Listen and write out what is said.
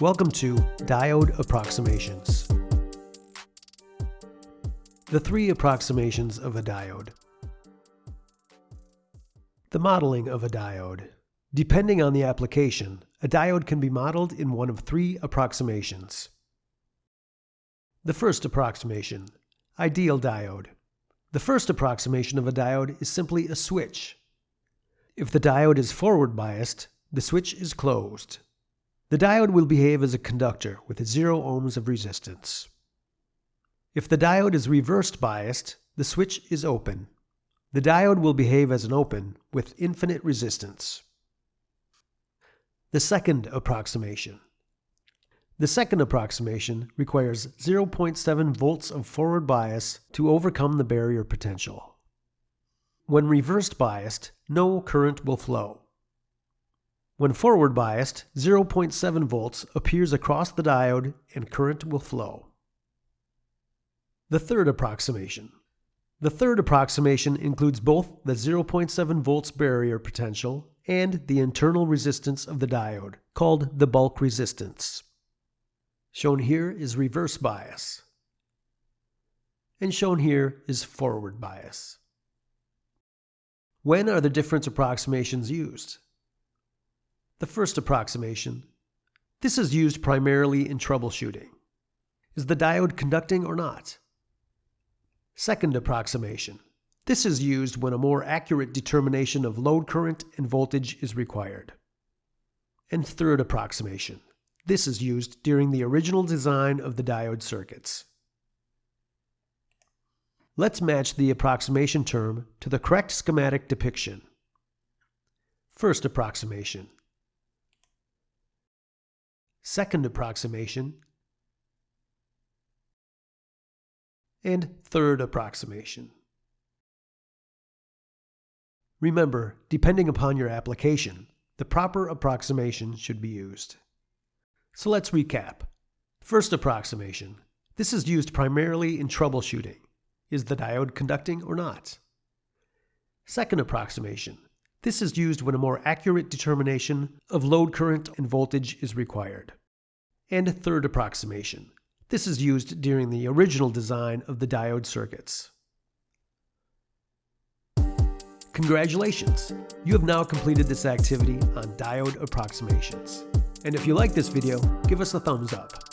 Welcome to Diode Approximations. The three approximations of a diode. The modeling of a diode. Depending on the application, a diode can be modeled in one of three approximations. The first approximation, ideal diode. The first approximation of a diode is simply a switch. If the diode is forward biased, the switch is closed. The diode will behave as a conductor with 0 ohms of resistance. If the diode is reversed biased, the switch is open. The diode will behave as an open with infinite resistance. The second approximation. The second approximation requires 0.7 volts of forward bias to overcome the barrier potential. When reversed biased, no current will flow. When forward biased, 0.7 volts appears across the diode and current will flow. The third approximation. The third approximation includes both the 0.7 volts barrier potential and the internal resistance of the diode, called the bulk resistance. Shown here is reverse bias. And shown here is forward bias. When are the different approximations used? The first approximation. This is used primarily in troubleshooting. Is the diode conducting or not? Second approximation. This is used when a more accurate determination of load current and voltage is required. And third approximation. This is used during the original design of the diode circuits. Let's match the approximation term to the correct schematic depiction. First approximation second approximation, and third approximation. Remember, depending upon your application, the proper approximation should be used. So let's recap. First approximation. This is used primarily in troubleshooting. Is the diode conducting or not? Second approximation. This is used when a more accurate determination of load current and voltage is required. And third approximation. This is used during the original design of the diode circuits. Congratulations! You have now completed this activity on diode approximations. And if you like this video, give us a thumbs up.